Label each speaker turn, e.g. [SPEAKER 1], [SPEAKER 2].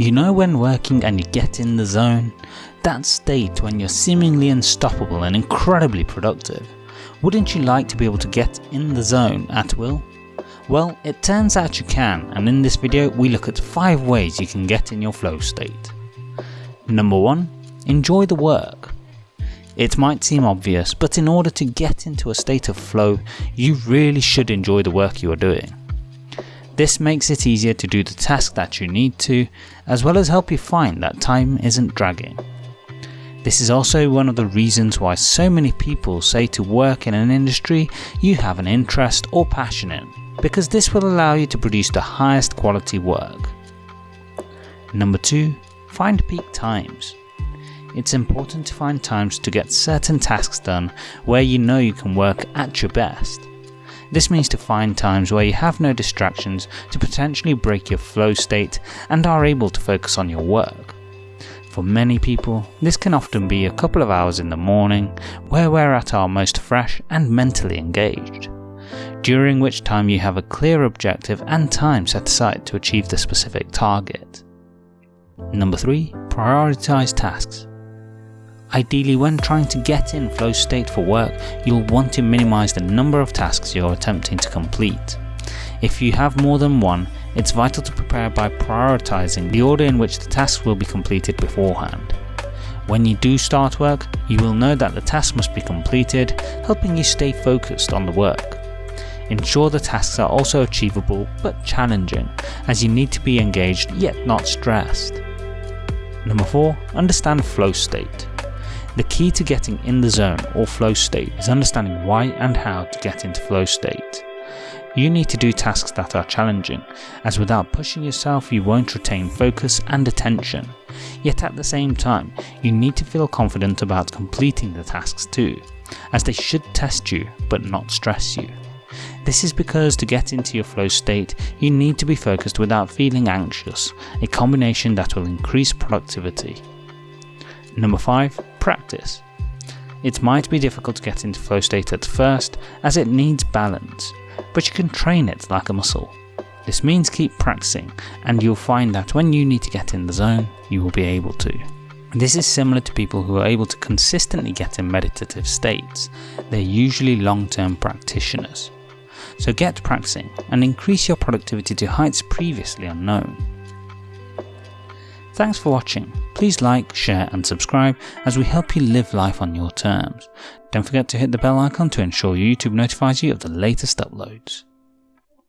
[SPEAKER 1] You know when working and you get in the zone? That state when you're seemingly unstoppable and incredibly productive. Wouldn't you like to be able to get in the zone at will? Well, it turns out you can and in this video we look at 5 ways you can get in your flow state. Number 1. Enjoy the work. It might seem obvious, but in order to get into a state of flow, you really should enjoy the work you are doing. This makes it easier to do the task that you need to, as well as help you find that time isn't dragging. This is also one of the reasons why so many people say to work in an industry you have an interest or passion in, because this will allow you to produce the highest quality work. Number 2. Find peak times. It's important to find times to get certain tasks done where you know you can work at your best. This means to find times where you have no distractions to potentially break your flow state and are able to focus on your work. For many people, this can often be a couple of hours in the morning where we're at our most fresh and mentally engaged, during which time you have a clear objective and time set aside to achieve the specific target. Number 3. Prioritize tasks. Ideally when trying to get in flow state for work, you'll want to minimize the number of tasks you're attempting to complete. If you have more than one, it's vital to prepare by prioritizing the order in which the tasks will be completed beforehand. When you do start work, you will know that the task must be completed, helping you stay focused on the work. Ensure the tasks are also achievable but challenging, as you need to be engaged yet not stressed. Number 4. Understand flow state. The key to getting in the zone or flow state is understanding why and how to get into flow state. You need to do tasks that are challenging, as without pushing yourself you won't retain focus and attention. Yet at the same time, you need to feel confident about completing the tasks too, as they should test you but not stress you. This is because to get into your flow state, you need to be focused without feeling anxious, a combination that will increase productivity. Number 5. Practice. It might be difficult to get into flow state at first as it needs balance, but you can train it like a muscle. This means keep practicing and you'll find that when you need to get in the zone, you will be able to. This is similar to people who are able to consistently get in meditative states, they're usually long term practitioners. So get practicing and increase your productivity to heights previously unknown. Thanks for watching. Please like, share and subscribe as we help you live life on your terms. Don't forget to hit the bell icon to ensure YouTube notifies you of the latest uploads.